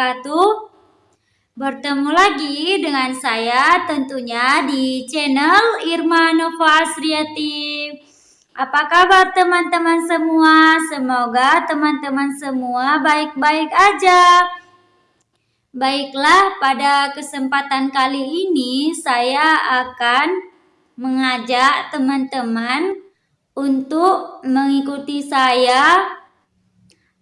wabarakatuh. Bertemu lagi dengan saya tentunya di channel Irma Nova Asriati. Apa kabar teman-teman semua? Semoga teman-teman semua baik-baik aja. Baiklah, pada kesempatan kali ini saya akan mengajak teman-teman untuk mengikuti saya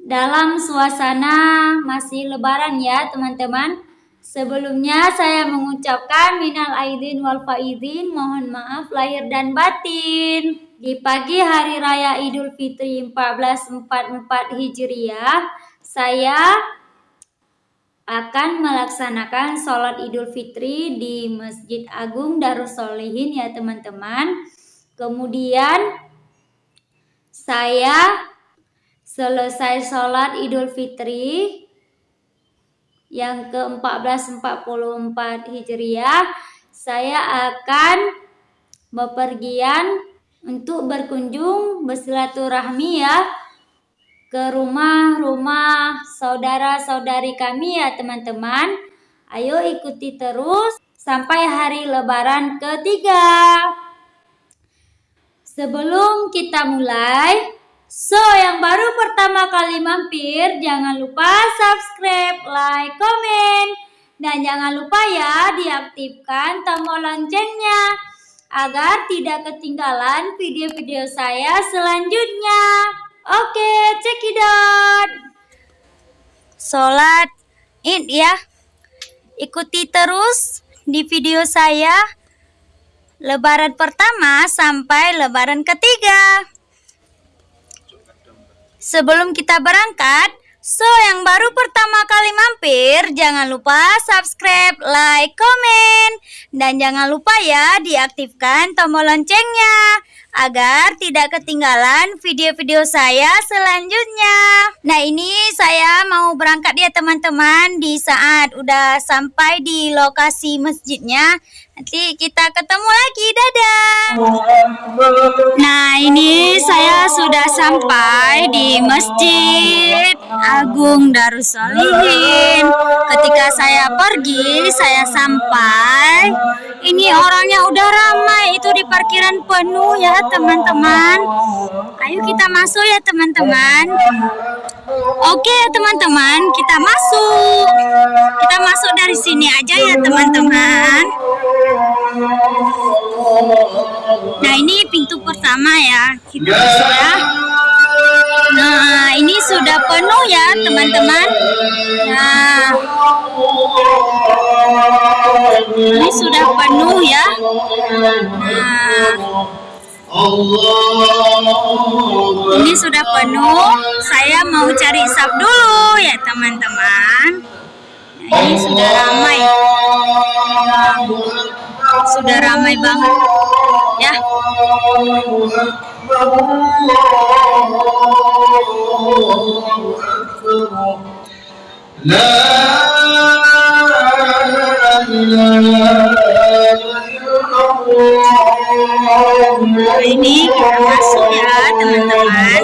dalam suasana masih lebaran ya teman-teman. Sebelumnya saya mengucapkan minal aidin wal faizin, mohon maaf lahir dan batin. Di pagi hari raya Idul Fitri 1444 Hijriah, saya akan melaksanakan sholat Idul Fitri di Masjid Agung Darussolehin ya teman-teman. Kemudian saya selesai sholat Idul Fitri yang ke-1444 Hijriah, saya akan bepergian untuk berkunjung bersilaturahmi ya ke rumah-rumah saudara-saudari kami ya teman-teman. Ayo ikuti terus sampai hari lebaran ketiga. Sebelum kita mulai, So, yang baru pertama kali mampir, jangan lupa subscribe, like, komen, dan jangan lupa ya diaktifkan tombol loncengnya agar tidak ketinggalan video-video saya selanjutnya. Oke, cekidot. Sholat id ya. Ikuti terus di video saya lebaran pertama sampai lebaran ketiga. Sebelum kita berangkat, so yang baru pertama kali mampir, jangan lupa subscribe, like, komen, dan jangan lupa ya diaktifkan tombol loncengnya agar tidak ketinggalan video-video saya selanjutnya. Nah ini saya mau berangkat ya teman-teman di saat udah sampai di lokasi masjidnya. Nanti kita ketemu lagi, dadah. Nah, ini saya sudah sampai di Masjid Agung Darussolihin. Ketika saya pergi, saya sampai. Ini orangnya udah ramai, itu di parkiran penuh ya, teman-teman. Ayo kita masuk ya, teman-teman. Oke, teman-teman, kita masuk. Kita masuk dari sini aja ya, teman-teman. Nah ini pintu pertama ya kita masuk ya. Nah ini sudah penuh ya teman-teman. Nah ini sudah penuh ya. Nah ini sudah penuh. Saya mau cari sap dulu ya teman-teman. Ini sudah ramai. Sudah ramai banget. Ya. Nah, ini kita masuk ya teman-teman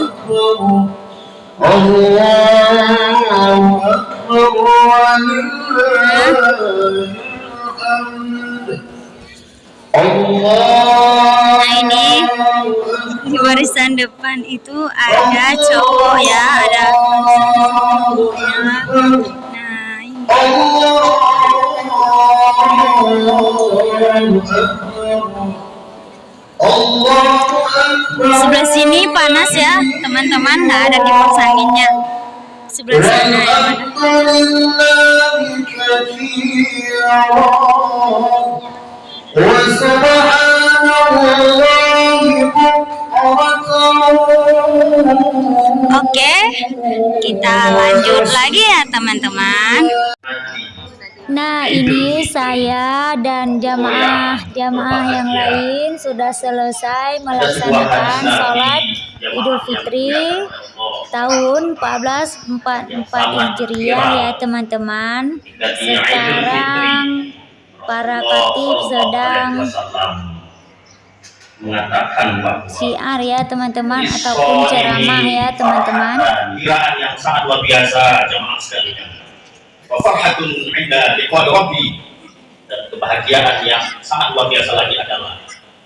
Nah ini di barisan depan itu ada cowok ya, ada Nah ini. Di sebelah sini panas ya, teman-teman, nggak ada kipas anginnya. Sebelah sana ya, Oke, kita lanjut lagi ya teman-teman. Nah, ini saya dan jamaah-jamaah yang lain sudah selesai melaksanakan sholat Idul Fitri tahun 1444 Hijriah ya teman-teman. Sekarang para katib sedang mengatakan bahwa siar ya teman-teman ataupun ceramah ya teman-teman. kiraan yang sangat luar biasa jemaah sekalian wa farhatun 'inda liqa'i rabbi. Dan kebahagiaan yang sangat luar biasa lagi adalah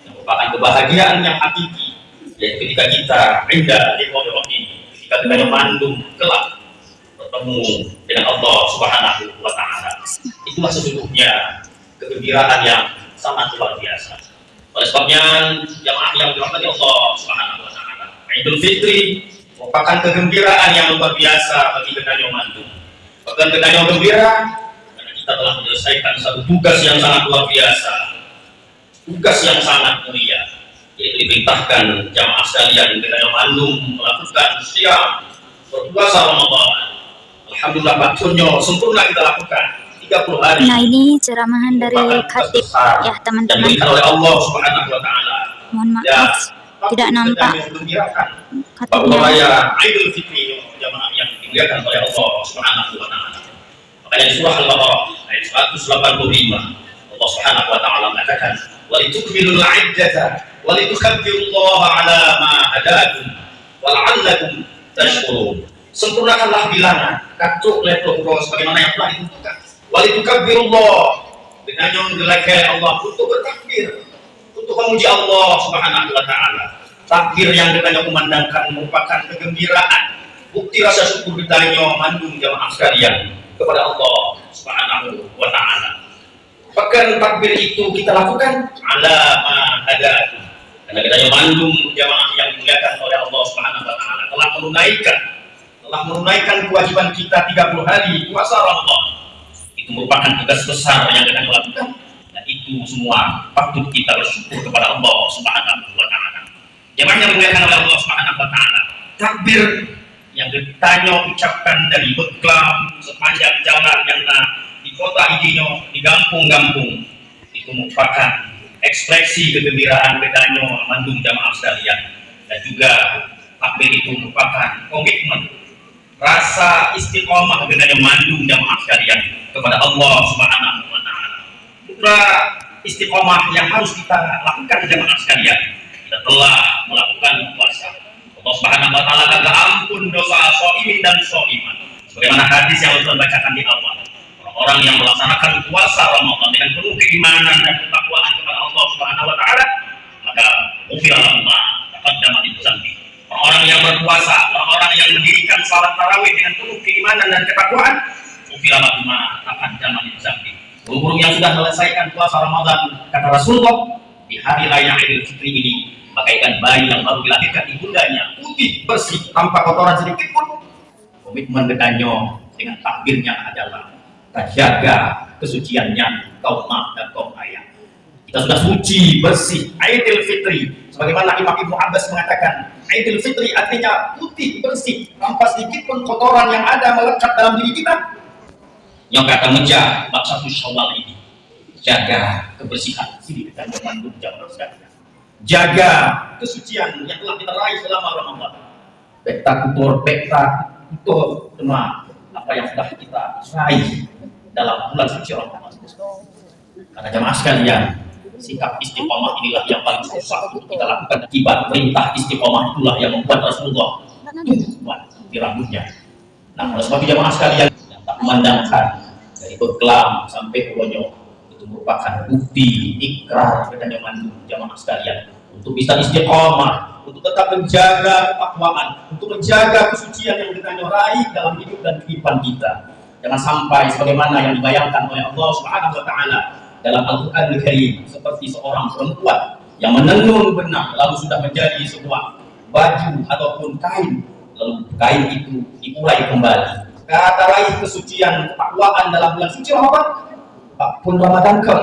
yang merupakan kebahagiaan yang hakiki yaitu ketika kita indah liqa'i rabbi ketika kita mandum kelak bertemu dengan Allah Subhanahu wa taala. Itulah sesungguhnya kegembiraan yang sangat luar biasa. Oleh sebabnya jamaah yang dirahmati Allah Subhanahu wa taala Idul Fitri merupakan kegembiraan yang luar biasa bagi Kedanyo Mandu. Bahkan Kedanyo gembira karena kita telah menyelesaikan satu tugas yang sangat luar biasa, tugas yang sangat mulia, yaitu diperintahkan jamaah sekalian Kedanyo Mandu melakukan siap berpuasa Ramadan. Alhamdulillah bakunyo sempurna kita lakukan 30 hari. Nah ini ceramahan dari Khatib ya teman-teman. oleh Allah Subhanahu Wa Taala. Mohon maaf. Ya tidak nampak bahwa raya Idul Fitri jamaah yang dimuliakan oleh Allah Subhanahu wa taala. Makanya di surah Al-Baqarah ayat 185 Allah Subhanahu wa taala mengatakan wa litukmilul 'iddata wa litukabbirullaha 'ala ma hadakum wa la'allakum tashkurun. Sempurnakanlah bilangan katuk letok sebagaimana yang telah ditentukan. Wa litukabbirullah dengan yang dilakai Allah untuk bertakbir untuk memuji Allah Subhanahu wa taala. Takbir yang kita kumandangkan merupakan kegembiraan, bukti rasa syukur kita mandung jamaah sekalian kepada Allah Subhanahu wa taala. Bahkan takbir itu kita lakukan ala ma ada karena kita mandung jamaah yang dimuliakan oleh Allah Subhanahu wa taala telah menunaikan telah menunaikan kewajiban kita 30 hari puasa Ramadan. Itu merupakan tugas besar yang kita lakukan itu semua patut kita bersyukur kepada Allah Subhanahu wa taala. Jemaah yang dimuliakan oleh Allah Subhanahu wa taala. Takbir yang ditanya ucapkan dari beklam sepanjang jalan yang di kota Idino, di kampung-kampung. Itu merupakan ekspresi kegembiraan bedanyo mandung jamaah sekalian. Dan juga takbir itu merupakan komitmen rasa istiqomah bedanyo mandung jamaah sekalian kepada Allah Subhanahu wa taala. Istiqomah yang harus kita lakukan jemaah sekalian kita telah melakukan puasa Allah Subhanahu wa taala kata ampun dosa dan soiman. Sebagaimana hadis yang kita bacakan di awal? Orang-orang yang melaksanakan puasa Ramadan dengan penuh keimanan dan ketakwaan kepada Allah Subhanahu wa taala maka ufirallah taqaddama di dzambi orang-orang yang berpuasa orang-orang yang mendirikan salat tarawih dengan penuh keimanan dan ketakwaan ufirallah ma taqaddama di dzambi Burung yang sudah menyelesaikan puasa Ramadan, kata Rasulullah, di hari raya Idul Fitri ini, bagaikan bayi yang baru dilahirkan ibundanya, putih, bersih, tanpa kotoran sedikit pun. Komitmen dekannya dengan takbirnya adalah terjaga kesuciannya kaum mak dan kaum ayah. Kita sudah suci, bersih, Idul Fitri. Sebagaimana Imam Ibnu Abbas mengatakan, Idul Fitri artinya putih, bersih, tanpa sedikit pun kotoran yang ada melekat dalam diri kita, yang kata menjaga satu syawal ini jaga kebersihan sini kita memandung jangan sekalian jaga kesucian yang telah kita raih selama Ramadan. Peta kutur peta kutur cuma apa yang sudah kita raih dalam bulan suci Ramadan. Karena jamaah sekalian sikap istiqomah inilah yang paling susah untuk kita lakukan. Akibat perintah istiqomah itulah yang membuat Rasulullah buat di rambutnya. Nah oleh sebab jamaah sekalian memandangkan dari Beklam sampai itu merupakan bukti ikrar dan yang jamaah sekalian. Untuk bisa istiqomah untuk tetap menjaga ketakwaan untuk menjaga kesucian yang kita raih dalam hidup dan kehidupan kita. Jangan sampai sebagaimana yang dibayangkan oleh Allah Subhanahu wa taala dalam Al-Qur'an Al-Karim seperti seorang perempuan yang menenun benang lalu sudah menjadi sebuah baju ataupun kain lalu kain itu dimulai kembali. Kata raih kesucian ketakwaan dalam bulan suci Ramadan pun Ramadan ke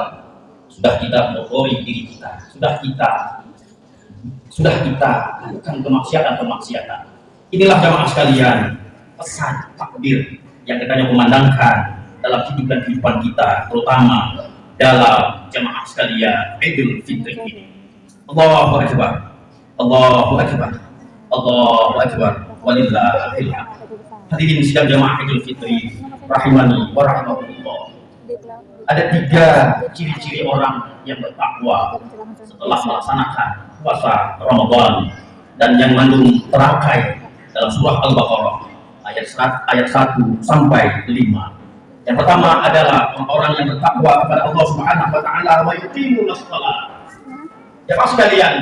sudah kita mengotori diri kita. Sudah kita. Sudah kita. Lakukan kemaksiatan-kemaksiatan. Inilah jamaah sekalian pesan takbir yang kita yang memandangkan dalam hidup dan kehidupan kita terutama dalam jamaah sekalian Idul Fitri. Ini Allahu Akbar. Allahu Akbar. Allahu Akbar. Walillahil Hadirin sidang jamaah Idul Fitri rahimani wa rahimakumullah. Ada tiga ciri-ciri orang yang bertakwa setelah melaksanakan puasa Ramadan dan yang mengandung terangkai dalam surah Al-Baqarah ayat ayat 1 sampai 5. Yang pertama adalah orang yang bertakwa kepada Allah Subhanahu wa taala wa yuqimuna shalah. Jemaah sekalian,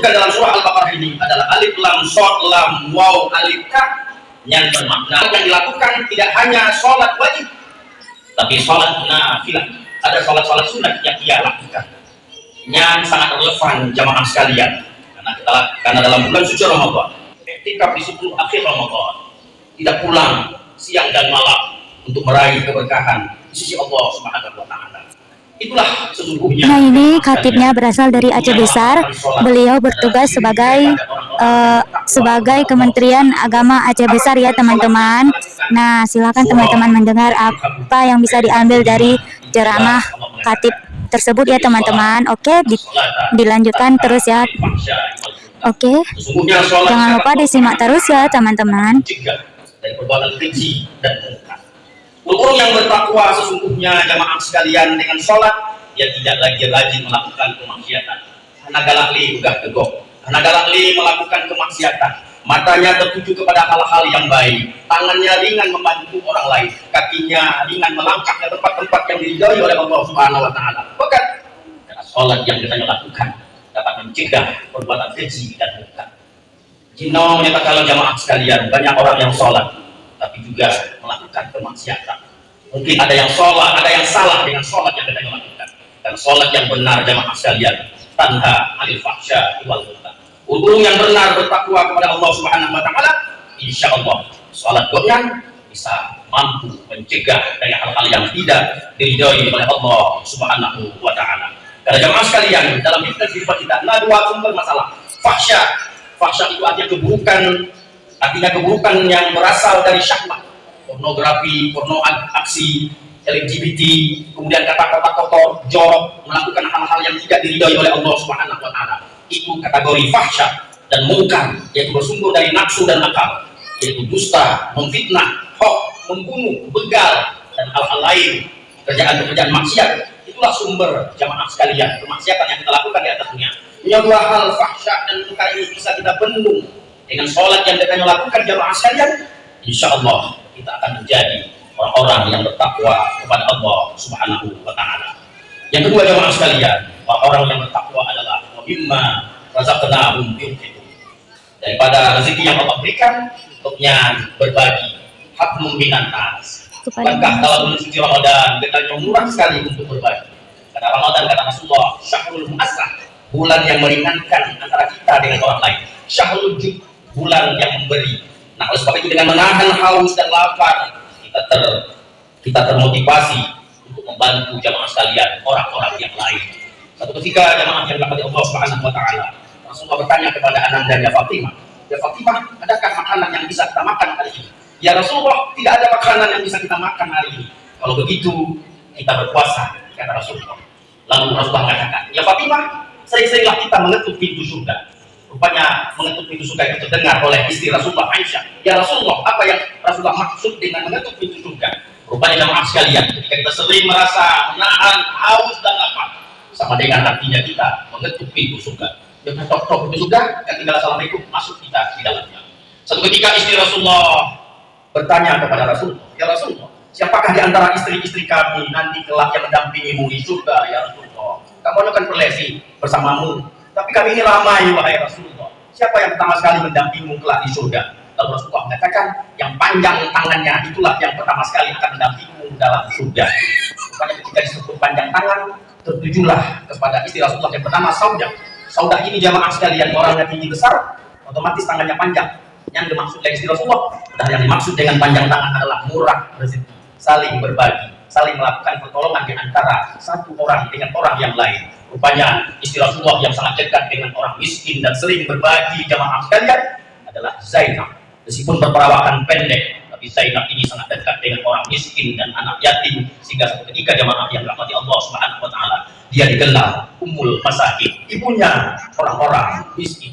bukan dalam surah Al-Baqarah ini adalah alif lam shad lam waw alif ka yang bermakna yang dilakukan tidak hanya sholat wajib tapi sholat nafilah. Ada sholat-sholat sunat yang ia lakukan. Yang sangat relevan jamaah sekalian. Karena kita karena dalam bulan suci Ramadan ketika di 10 akhir Ramadan. Tidak pulang siang dan malam untuk meraih keberkahan di sisi Allah Subhanahu wa taala. Itulah. Nah ini khatibnya berasal dari Aceh Besar. Beliau bertugas sebagai uh, sebagai Kementerian Agama Aceh Besar ya teman-teman. Nah silakan teman-teman mendengar apa yang bisa diambil dari ceramah khatib tersebut ya teman-teman. Oke di, dilanjutkan terus ya. Oke jangan lupa disimak terus ya teman-teman. Dari perbuatan keji dan mungkar. Ulul yang bertakwa sesungguhnya jamaah sekalian dengan sholat yang tidak lagi rajin melakukan kemaksiatan. Karena galak li udah tegok. Karena galak li melakukan kemaksiatan. Matanya tertuju kepada hal-hal yang baik. Tangannya ringan membantu orang lain. Kakinya ringan melangkah ke tempat-tempat yang diridhoi oleh Allah Subhanahu wa taala. Bahkan sholat yang kita lakukan dapat mencegah perbuatan keji dan munkar. Jino menyatakan jamaah sekalian, banyak orang yang sholat tapi juga melakukan kemaksiatan. Mungkin ada yang sholat, ada yang salah dengan sholat yang kita lakukan. Dan sholat yang benar jamaah sekalian, tanha alil fahsya wal munkar. Ulung yang benar bertakwa kepada Allah Subhanahu wa taala, insya Allah sholat goyang bisa mampu mencegah dari hal-hal yang tidak diridhoi oleh Allah Subhanahu wa taala. Karena jamaah sekalian, dalam sifat kita ada dua sumber masalah. Fahsya, fahsya itu artinya keburukan artinya keburukan yang berasal dari syahwat pornografi, porno aksi LGBT, kemudian kata-kata kotor, jorok, melakukan hal-hal yang tidak diridhoi oleh Allah Subhanahu wa taala. Itu kategori fahsya dan mungkar yaitu bersumber dari nafsu dan akal, yaitu dusta, memfitnah, hoax, membunuh, begal dan hal-hal lain, kerjaan-kerjaan maksiat. Itulah sumber jamaah sekalian, kemaksiatan yang kita lakukan di atasnya. Punya dua hal fahsya dan mungkar ini bisa kita bendung dengan sholat yang kita lakukan jamaah sekalian insya Allah kita akan menjadi orang-orang yang bertakwa kepada Allah subhanahu wa ta'ala. Yang kedua jamaah sekalian orang-orang yang bertakwa adalah mimma razaqnahum yunfiqun. Daripada rezeki yang Allah berikan untuknya berbagi hak minan nas Bukankah kalau bulan suci Ramadan kita murah sekali untuk berbagi? Karena Ramadan kata Rasulullah syahrul muasrah bulan yang meringankan antara kita dengan orang lain. Syahrul jud bulan yang memberi. Nah, oleh sebab itu dengan menahan haus dan lapar, kita ter kita termotivasi untuk membantu jamaah sekalian, orang-orang yang lain. Satu ketika jamaah yang dapat Allah Subhanahu wa taala, Rasulullah bertanya kepada anandanya Fatimah, "Ya Fatimah, adakah makanan yang bisa kita makan hari ini?" "Ya Rasulullah, tidak ada makanan yang bisa kita makan hari ini." Kalau begitu, kita berpuasa, kata Rasulullah. Lalu Rasulullah mengatakan, "Ya Fatimah, sering-seringlah kita mengetuk pintu surga." Rupanya mengetuk pintu surga itu terdengar oleh istri Rasulullah Aisyah. Ya Rasulullah apa yang Rasulullah maksud dengan mengetuk pintu surga? Rupanya jamaah sekalian ketika kita sering merasa menahan haus dan lapar sama dengan artinya kita mengetuk pintu surga. Dengan tok-tok pintu surga dan tinggal assalamualaikum masuk kita di dalamnya. Satu ketika istri Rasulullah bertanya kepada Rasulullah ya Rasulullah siapakah di antara istri-istri kami nanti kelak yang mendampingimu di surga ya Rasulullah? Kamu akan perlesi bersamamu tapi kami ini ramai wahai Rasulullah. Siapa yang pertama sekali mendampingimu kelak di surga? Lalu Rasulullah mengatakan, yang panjang tangannya itulah yang pertama sekali akan mendampingimu dalam surga. Makanya ketika disebut panjang tangan, tertujulah kepada istri Rasulullah yang bernama Saudah. Saudah ini jamaah sekalian orangnya tinggi besar, otomatis tangannya panjang. Yang dimaksud dari istri Rasulullah, dan yang dimaksud dengan panjang tangan adalah murah rezeki, saling berbagi, saling melakukan pertolongan di antara satu orang dengan orang yang lain Rupanya Rasulullah yang sangat dekat dengan orang miskin dan sering berbagi jamaah sekalian adalah Zainab. Meskipun berperawakan pendek, tapi Zainab ini sangat dekat dengan orang miskin dan anak yatim sehingga ketika jamaah yang rahmati Allah Subhanahu wa taala dia digelar Ummul Masakin, ibunya orang-orang miskin.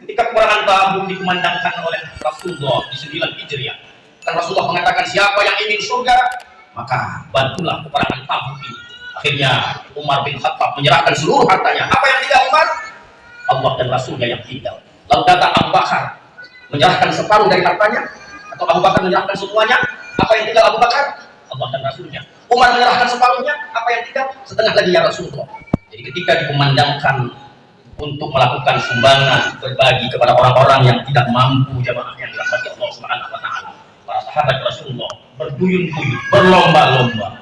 Ketika peperangan Tabuk dikumandangkan oleh Rasulullah di 9 Hijriah, kan Rasulullah mengatakan siapa yang ingin surga, maka bantulah peperangan Tabuk ini Akhirnya Umar bin Khattab menyerahkan seluruh hartanya. Apa yang tidak Umar? Allah dan Rasulnya yang tidak. Lalu datang Abu Bakar menyerahkan separuh dari hartanya atau Abu Bakar menyerahkan semuanya. Apa yang tinggal Abu Bakar? Allah dan Rasulnya. Umar menyerahkan separuhnya, apa yang tidak? Setengah lagi ya Rasulullah. Jadi ketika dikumandangkan untuk melakukan sumbangan berbagi kepada orang-orang yang tidak mampu jamaah yang dirahmati Allah Subhanahu wa taala. Para sahabat Rasulullah berduyun-duyun, berlomba-lomba,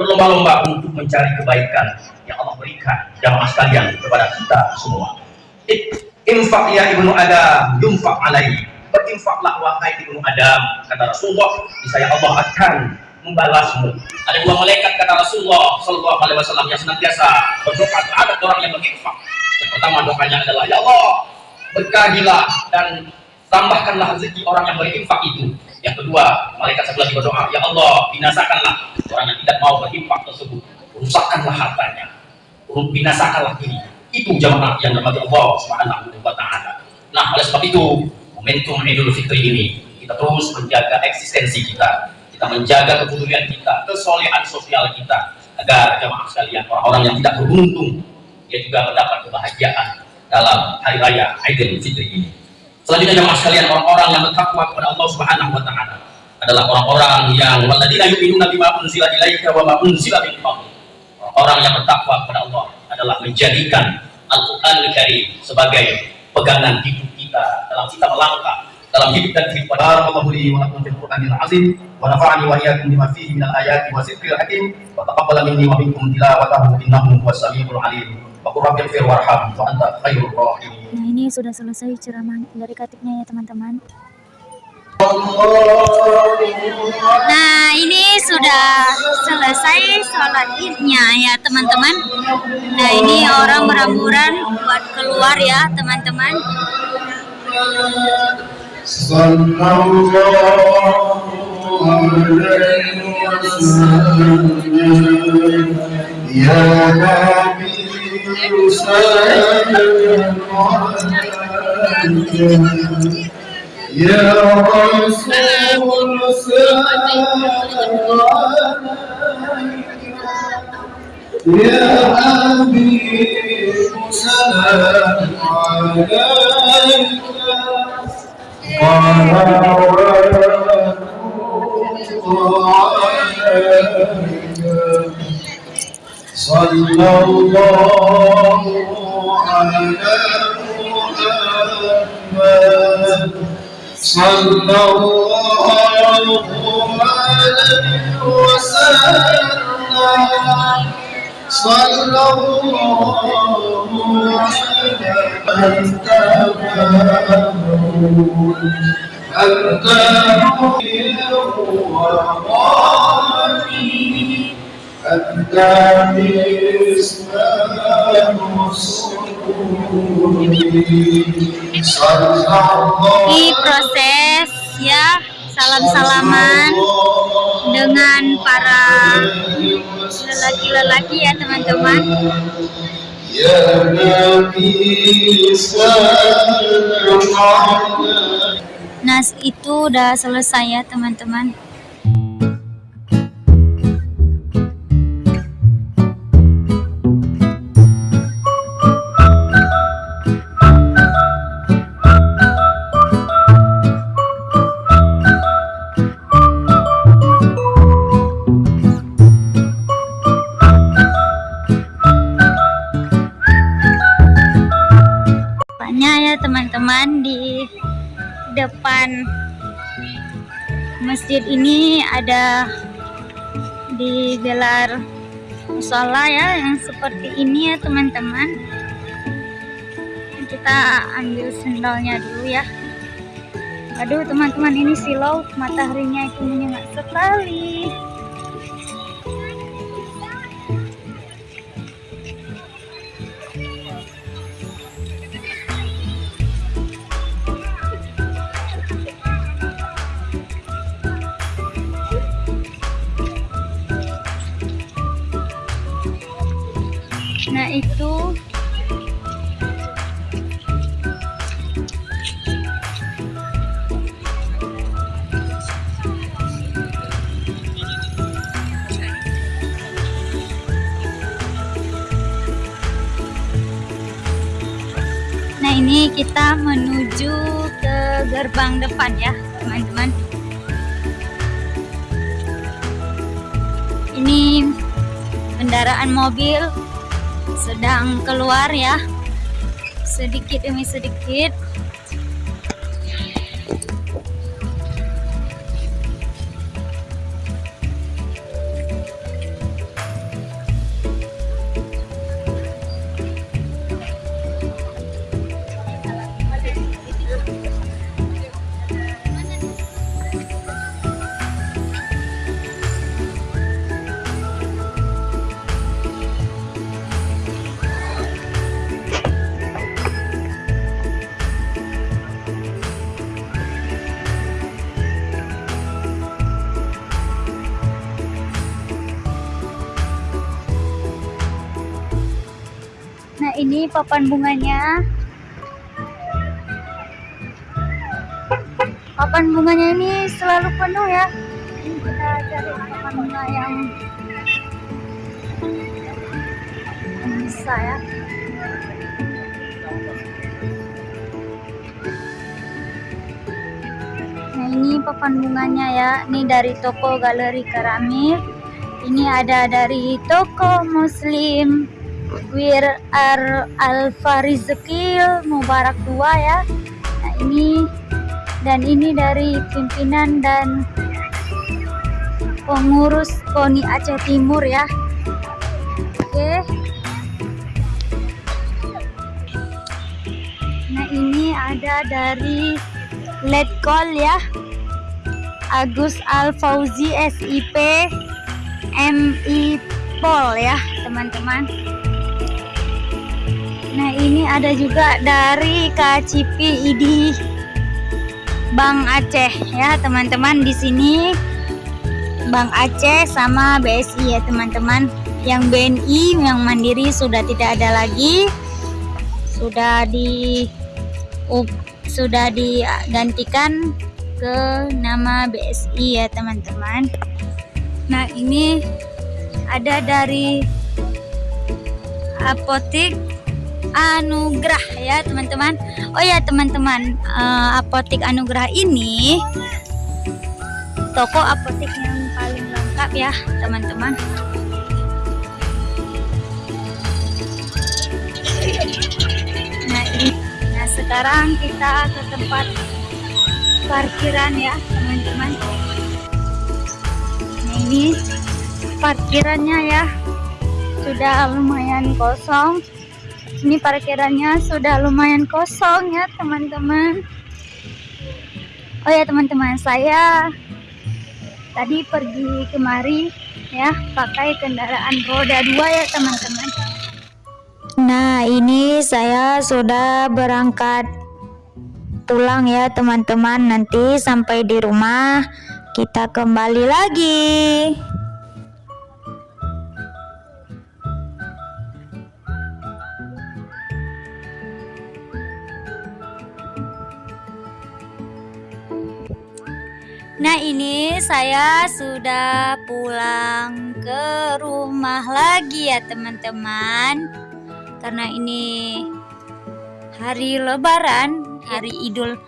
berlomba-lomba untuk mencari kebaikan yang Allah berikan jamaah sekalian kepada kita semua. Infak ya ibnu Adam, yunfak alaihi. Berinfaklah wahai ibnu Adam, kata Rasulullah, saya Allah akan membalasmu. Ada dua malaikat kata Rasulullah Shallallahu Alaihi Wasallam yang senantiasa berdoa terhadap orang yang berinfak. Yang pertama doanya adalah Ya Allah berkahilah dan tambahkanlah rezeki orang yang berinfak itu. Yang kedua malaikat sebelah berdoa Ya Allah binasakanlah orang yang tidak mau berinfak tersebut. Rusakkanlah hartanya, binasakanlah diri. Itu jamaah yang dirahmati Allah Subhanahu wa Ta'ala. Nah oleh sebab itu momentum Idul Fitri ini kita terus menjaga eksistensi kita kita menjaga kepedulian kita, kesolehan sosial kita, agar jemaah sekalian orang-orang yang tidak beruntung dia juga mendapat kebahagiaan dalam hari raya Idul Fitri ini. Selanjutnya jemaah sekalian orang-orang yang bertakwa kepada Allah Subhanahu wa taala adalah orang-orang yang walladzina yu'minuna bima unzila ilaika wa ma unzila min Orang yang bertakwa kepada Allah adalah menjadikan Al-Qur'an Karim sebagai pegangan hidup kita dalam kita melangkah dalam hidup dan kehidupan. Barakallahu li wa lakum fil Qur'anil azim wa nafa'ani wa iyyakum bima fihi minal ayati wa dzikril hakim wa taqabbal minni wa minkum tilawatahu innahu huwas samiul alim. Wa wa anta khairur rahimin. Nah, ini sudah selesai ceramah dari katiknya ya, teman-teman. Nah, ini sudah selesai sholat idnya ya, teman-teman. Nah, ini orang beramburan buat keluar ya, teman-teman. صلى الله عليه وسلم يا نبي سلام عليك يا رسول سلام عليك يا حبيب سلام عليك صلى الله على محمد صلى الله عليه وسلم. صلى الله عليه أنت أنت Ini proses ya salam-salaman dengan para lelaki-lelaki ya teman-teman. Nah itu udah selesai ya teman-teman masjid ini ada digelar musola ya yang seperti ini ya teman-teman. Kita ambil sendalnya dulu ya. Aduh teman-teman ini silau mataharinya itu menyengat sekali itu. Nah ini kita menuju ke gerbang depan ya teman-teman. Ini kendaraan mobil sedang keluar ya. Sedikit demi sedikit ini papan bunganya. Papan bunganya ini selalu penuh ya. Kita cari papan bunga yang bisa ya. Nah ini papan bunganya ya. Ini dari toko galeri keramik. Ini ada dari toko muslim Wir Ar Alfa Rizkil Mubarak dua ya. Nah ini dan ini dari pimpinan dan pengurus KONI Aceh Timur ya. Oke. Nah ini ada dari Letkol ya. Agus Al Fauzi SIP MI Pol ya teman-teman. Nah ini ada juga dari KCP ID Bank Aceh ya teman-teman di sini Bank Aceh sama BSI ya teman-teman. Yang BNI yang Mandiri sudah tidak ada lagi, sudah di up, sudah digantikan ke nama BSI ya teman-teman. Nah ini ada dari apotik Anugerah ya teman-teman. Oh ya teman-teman uh, Apotik Anugerah ini Toko apotik yang paling lengkap ya teman-teman. Nah ini. Nah sekarang kita ke tempat parkiran ya teman-teman. Nah ini parkirannya ya Sudah lumayan kosong ini parkirannya sudah lumayan kosong ya teman-teman. Oh ya teman-teman saya tadi pergi kemari ya pakai kendaraan roda dua ya teman-teman. Nah ini saya sudah berangkat pulang ya teman-teman. Nanti sampai di rumah kita kembali lagi Nah ini saya sudah pulang ke rumah lagi ya teman-teman. Karena ini hari lebaran, hari idul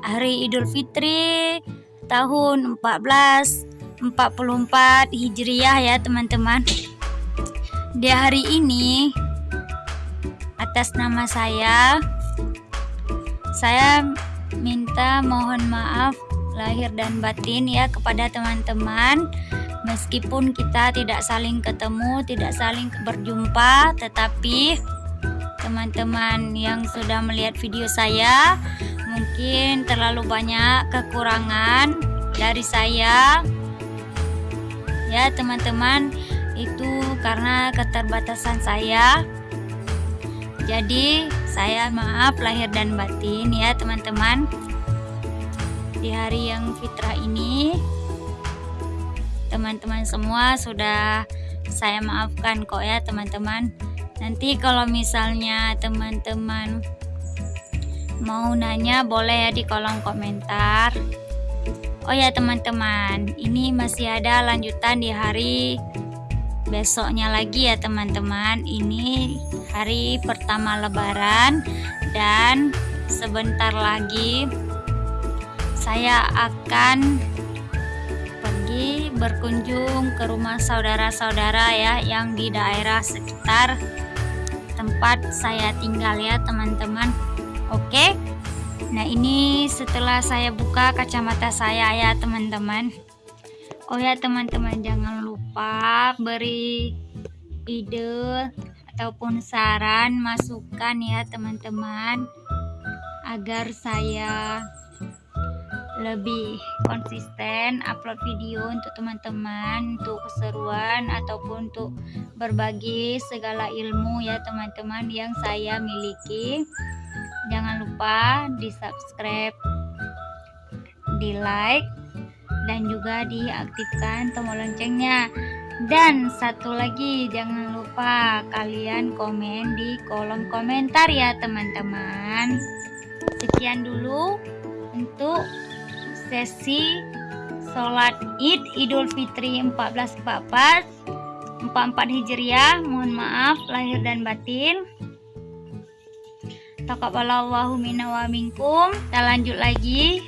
hari idul fitri tahun 1444 Hijriah ya teman-teman. Di hari ini atas nama saya Saya minta mohon maaf lahir dan batin ya kepada teman-teman. Meskipun kita tidak saling ketemu tidak saling berjumpa tetapi teman-teman yang sudah melihat video saya mungkin terlalu banyak kekurangan dari saya. Ya teman-teman itu karena keterbatasan saya. Jadi saya maaf lahir dan batin ya teman-teman di hari yang fitrah ini. Teman-teman semua sudah saya maafkan kok ya teman-teman. Nanti kalau misalnya teman-teman mau nanya boleh ya di kolom komentar. Oh ya teman-teman ini masih ada lanjutan di hari besoknya lagi ya teman-teman. Ini hari pertama lebaran dan sebentar lagi saya akan pergi berkunjung ke rumah saudara-saudara ya yang di daerah sekitar tempat saya tinggal ya teman-teman. Oke? Nah ini setelah saya buka kacamata saya ya teman-teman. Oh ya teman-teman jangan lupa beri ide ataupun saran masukan ya teman-teman agar saya lebih konsisten upload video untuk teman-teman untuk keseruan ataupun untuk berbagi segala ilmu ya teman-teman yang saya miliki. Jangan lupa di subscribe di like dan juga diaktifkan tombol loncengnya. Dan satu lagi jangan lupa kalian komen di kolom komentar ya teman-teman. Sekian dulu untuk sesi sholat id idul fitri 1444 44 hijriah. Mohon maaf lahir dan batin. Takabalallahu minna wa minkum. Kita lanjut lagi.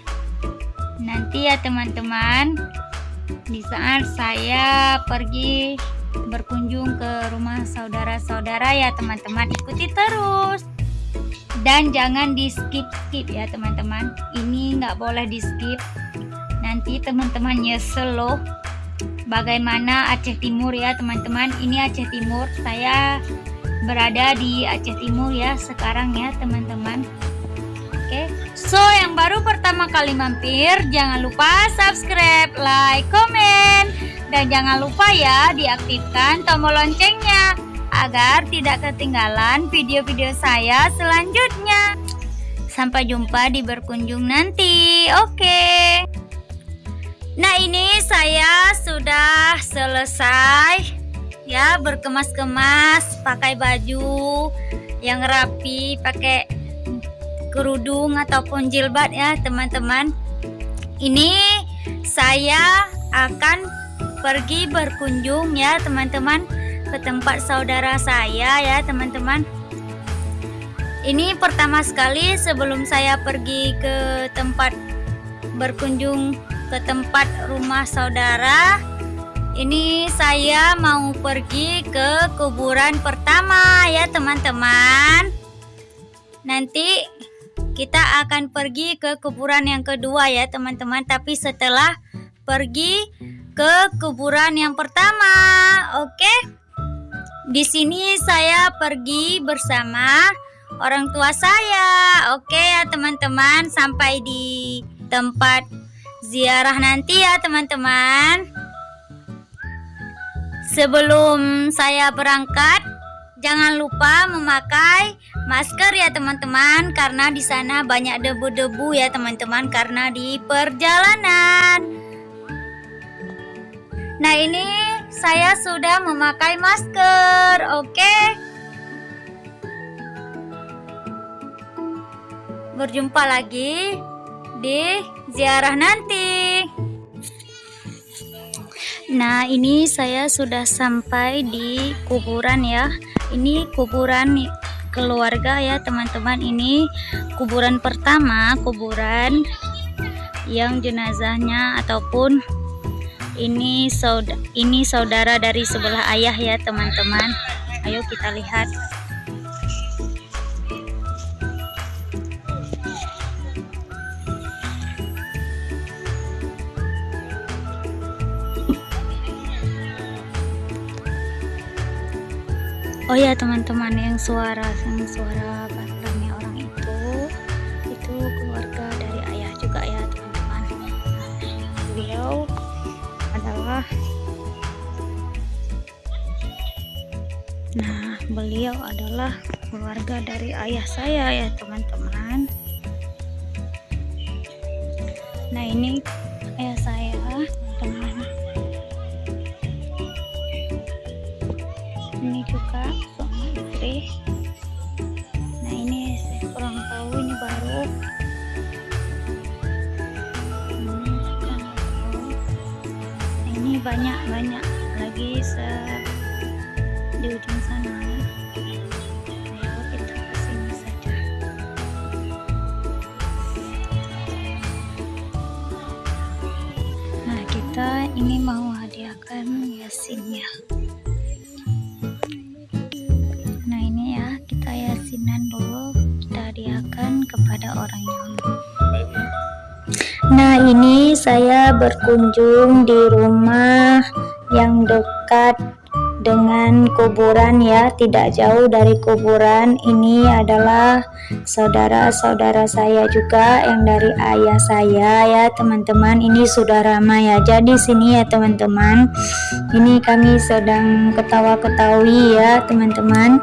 Nanti ya teman-teman di saat saya pergi berkunjung ke rumah saudara-saudara ya teman-teman. Ikuti terus dan jangan di skip skip ya teman-teman. Ini nggak boleh di skip nanti teman-teman nyesel loh bagaimana Aceh Timur ya teman-teman? Ini Aceh Timur. Saya berada di Aceh Timur ya sekarang ya teman-teman. Oke. So yang baru pertama kali mampir jangan lupa subscribe like komen. Dan jangan lupa ya diaktifkan tombol loncengnya agar tidak ketinggalan video-video saya selanjutnya. Sampai jumpa di berkunjung nanti. Oke. Nah, ini saya sudah selesai ya berkemas-kemas, pakai baju yang rapi, pakai kerudung ataupun jilbab ya, teman-teman. Ini saya akan pergi berkunjung ya, teman-teman ke tempat saudara saya ya teman-teman. Ini pertama sekali sebelum saya pergi ke tempat berkunjung ke tempat rumah saudara. Ini saya mau pergi ke kuburan pertama ya teman-teman. Nanti kita akan pergi ke kuburan yang kedua ya teman-teman. Tapi setelah pergi ke kuburan yang pertama oke? okay? Di sini saya pergi bersama orang tua saya. Oke ya teman-teman, sampai di tempat ziarah nanti ya teman-teman. Sebelum saya berangkat, jangan lupa memakai masker ya teman-teman karena di sana banyak debu-debu ya teman-teman karena di perjalanan. Nah, ini saya sudah memakai masker. Oke. Berjumpa lagi di ziarah nanti. Nah, ini saya sudah sampai di kuburan ya. Ini kuburan keluarga ya, teman-teman. Ini kuburan pertama, kuburan yang jenazahnya ataupun ini saudara ini saudara dari sebelah ayah ya teman-teman. Ayo kita lihat. Oh ya teman-teman yang suara yang suara baterainya Nah, beliau adalah keluarga dari ayah saya ya, teman-teman. Nah, ini ayah saya, teman. Ini juga suami istri. Nah, ini saya kurang tahu ini baru banyak-banyak lagi se yasinnya nah ini ya kita yasinan dulu kita hadiahkan kepada orang yang Nah ini saya berkunjung di rumah yang dekat dengan kuburan ya tidak jauh dari kuburan. Ini adalah saudara-saudara saya juga yang dari ayah saya ya teman-teman. Ini sudah ramai ya jadi sini ya teman-teman. Ini kami sedang ketawa-ketawi ya teman-teman.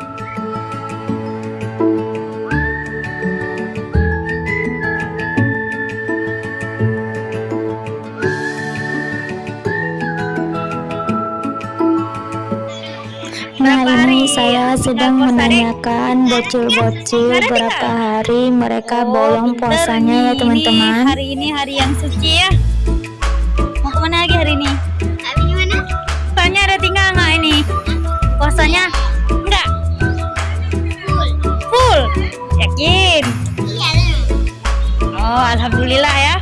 Nah ini saya sedang menanyakan bocil-bocil berapa hari mereka bolong puasanya ya teman-teman Hari ini hari yang suci ya. Mau ke mana lagi hari ini? Gimana? Tanya ada tinggal nggak ini? Puasanya? Enggak. Full. Full. Yakin? Iya. Oh, alhamdulillah ya.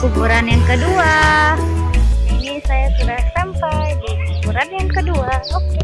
Kuburan yang kedua. Ini saya sudah sampai di kuburan yang kedua. Oke, ayo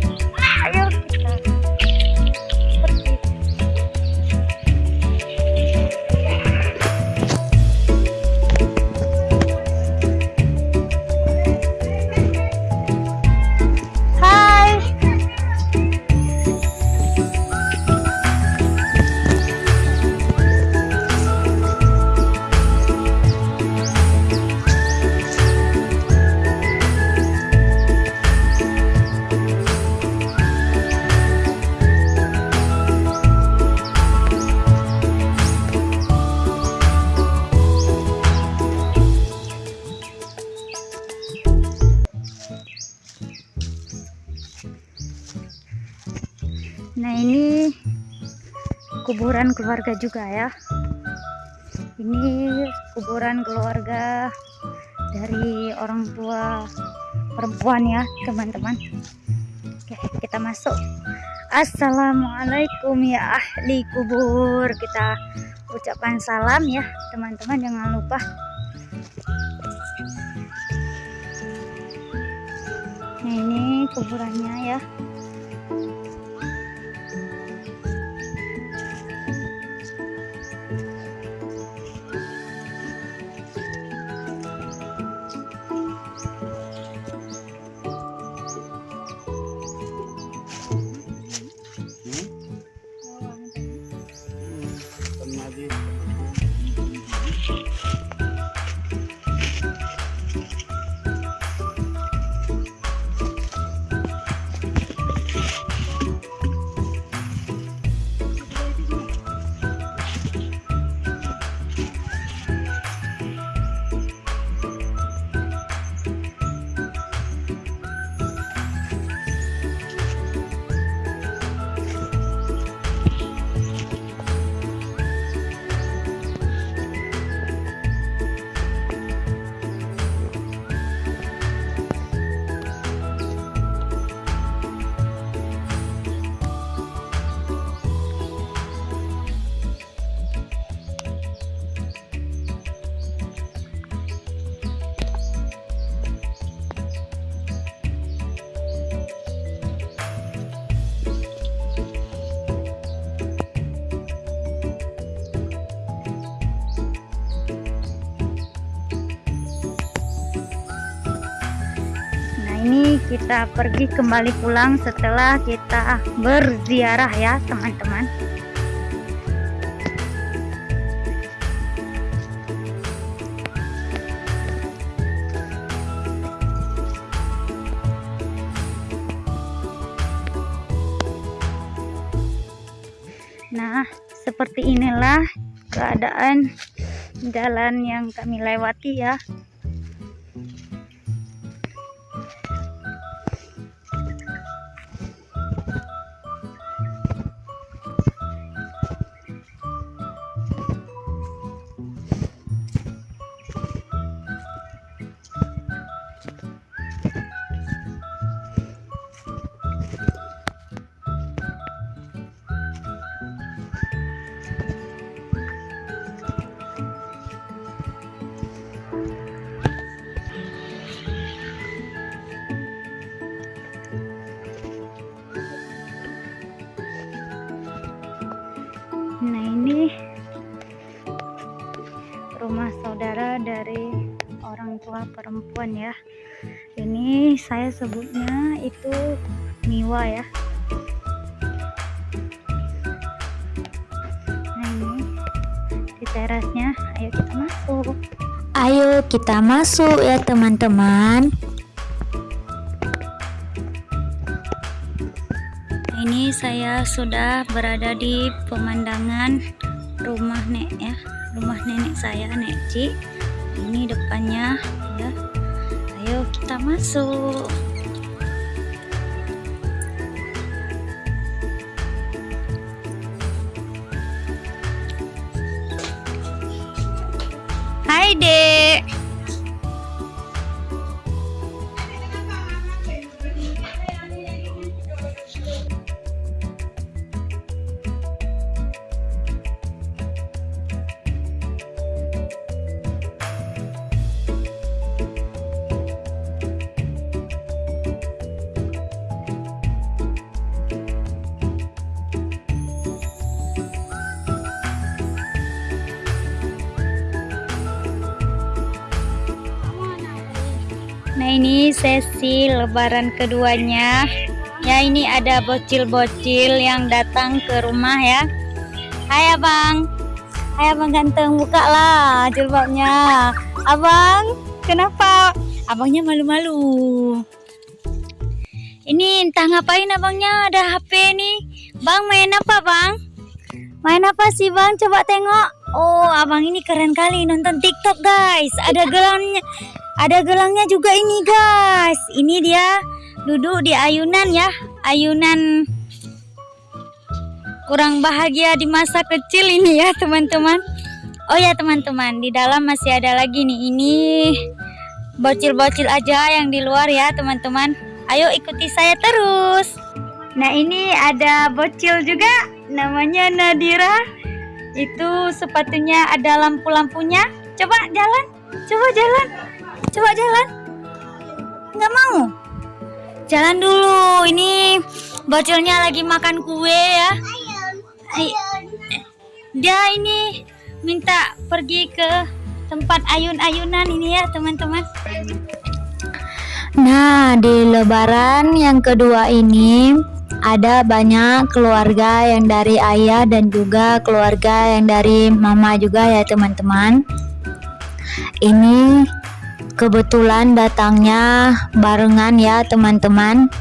kuburan keluarga juga ya. Ini kuburan keluarga dari orang tua perempuan ya teman-teman. Oke kita masuk. Assalamualaikum ya ahli kubur. Kita ucapkan salam ya teman-teman jangan lupa. Nah ini kuburannya ya. Kita pergi kembali pulang setelah kita berziarah ya teman-teman. Nah seperti inilah keadaan jalan yang kami lewati ya perempuan ya. Ini saya sebutnya itu Miwa ya. Nah ini di terasnya. Ayo kita masuk. Ayo kita masuk ya teman-teman. ini saya sudah berada di pemandangan rumah nek ya. Rumah nenek saya nek Ci ini depannya ya. Ayo kita masuk sesi lebaran keduanya. Ya ini ada bocil-bocil yang datang ke rumah ya. Hai abang. Hai abang ganteng. Buka lah jilbabnya. Abang kenapa? Abangnya malu-malu. Ini entah ngapain abangnya ada HP nih. Bang main apa bang? Main apa sih bang? Coba tengok. Oh abang ini keren kali nonton tiktok guys. Ada gelangnya ada gelangnya juga ini guys. Ini dia duduk di ayunan ya. Ayunan kurang bahagia di masa kecil ini ya teman-teman. Oh ya teman-teman, di dalam masih ada lagi nih. Ini bocil-bocil aja yang di luar ya teman-teman. Ayo ikuti saya terus. Nah ini ada bocil juga namanya Nadira. Itu sepatunya ada lampu-lampunya. Coba jalan, coba jalan. Coba jalan. Nggak mau. Jalan dulu. Ini bocilnya lagi makan kue ya. Dia ini minta pergi ke tempat ayun-ayunan ini ya teman-teman. Nah, di lebaran yang kedua ini ada banyak keluarga yang dari ayah dan juga keluarga yang dari mama juga ya teman-teman. Ini kebetulan datangnya barengan ya teman-teman.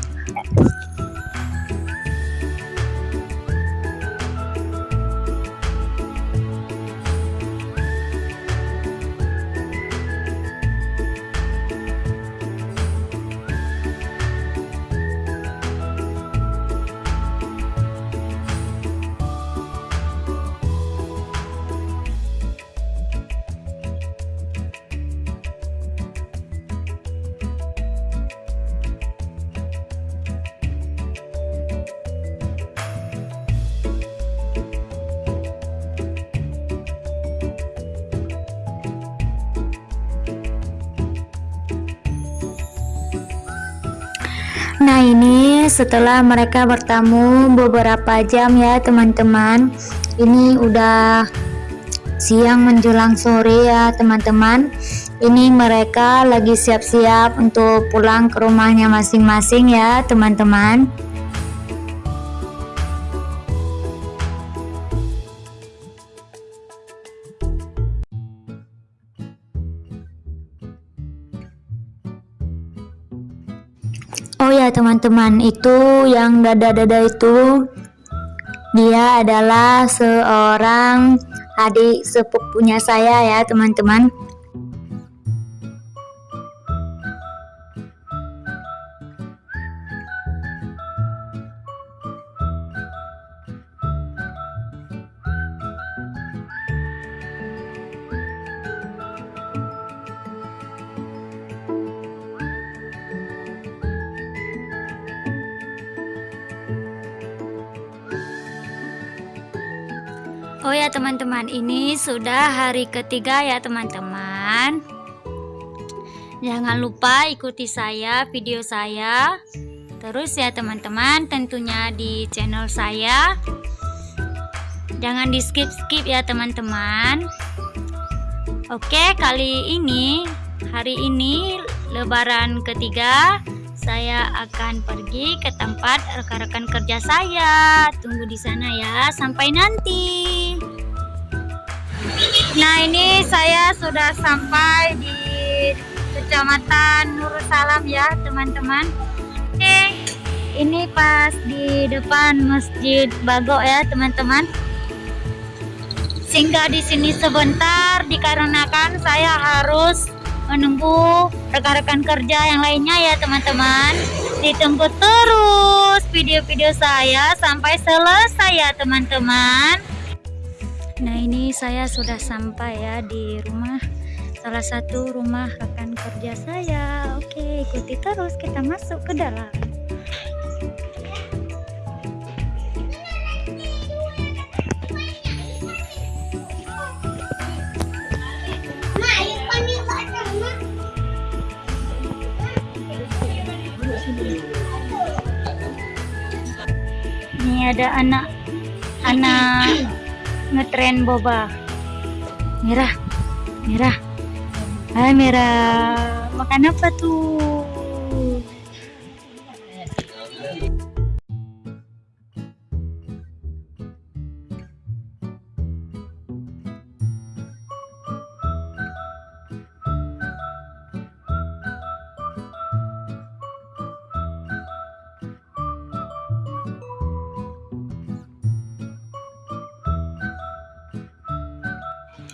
Setelah mereka bertamu beberapa jam ya teman-teman. Ini udah siang menjelang sore ya teman-teman. Ini mereka lagi siap-siap untuk pulang ke rumahnya masing-masing ya teman-teman teman-teman, itu yang dada-dada itu dia adalah seorang adik sepupunya saya ya teman-teman. Teman-teman, ini sudah hari ketiga ya teman-teman. Jangan lupa ikuti saya video saya. Terus ya teman-teman, tentunya di channel saya. Jangan di skip-skip ya teman-teman. Oke, kali ini hari ini lebaran ketiga saya akan pergi ke tempat rekan-rekan kerja saya. Tunggu di sana ya sampai nanti. Nah, ini saya sudah sampai di Kecamatan Nursalam ya, teman-teman. Oke, ini pas di depan Masjid Bago ya, teman-teman. Singgah di sini sebentar dikarenakan saya harus menunggu rekan-rekan kerja yang lainnya ya teman-teman ditunggu terus video-video saya sampai selesai ya teman-teman nah ini saya sudah sampai ya di rumah salah satu rumah rekan kerja saya. Oke ikuti terus kita masuk ke dalam. Ini ada anak anak ngetren boba. Merah merah. Ah merah. Makan apa tuh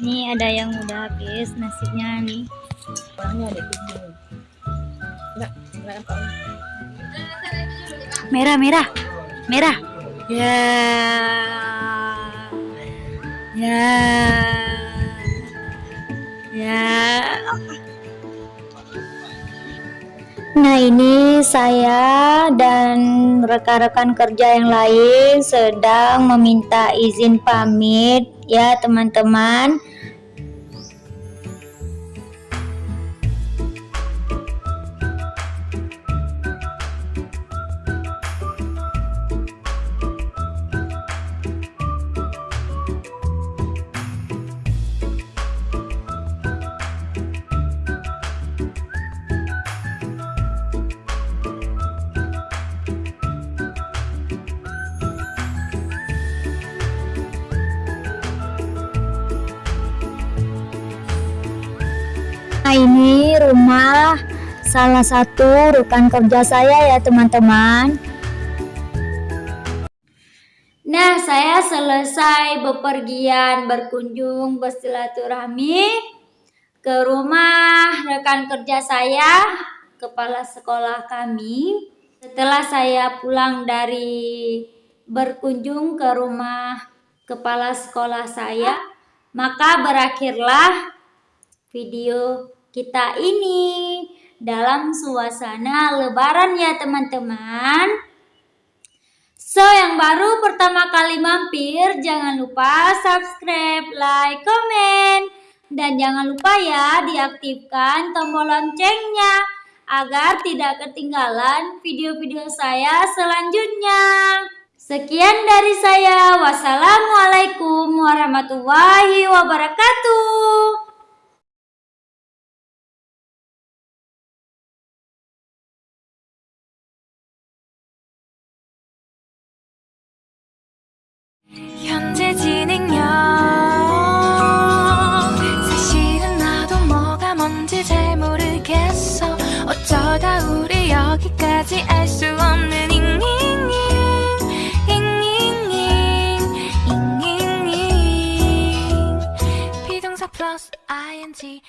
Ini ada yang udah habis nasinya nih. Merah, merah, merah. Ya, ya, ya. Nah ini saya dan rekan-rekan kerja yang lain sedang meminta izin pamit ya teman-teman salah satu rekan kerja saya ya teman-teman. Nah saya selesai bepergian berkunjung bersilaturahmi ke rumah rekan kerja saya kepala sekolah kami. Setelah saya pulang dari berkunjung ke rumah kepala sekolah saya maka berakhirlah video kita ini dalam suasana lebaran ya teman-teman So yang baru pertama kali mampir jangan lupa subscribe, like, komen dan jangan lupa ya diaktifkan tombol loncengnya agar tidak ketinggalan video-video saya selanjutnya. Sekian dari saya. Wassalamualaikum warahmatullahi wabarakatuh. TNT.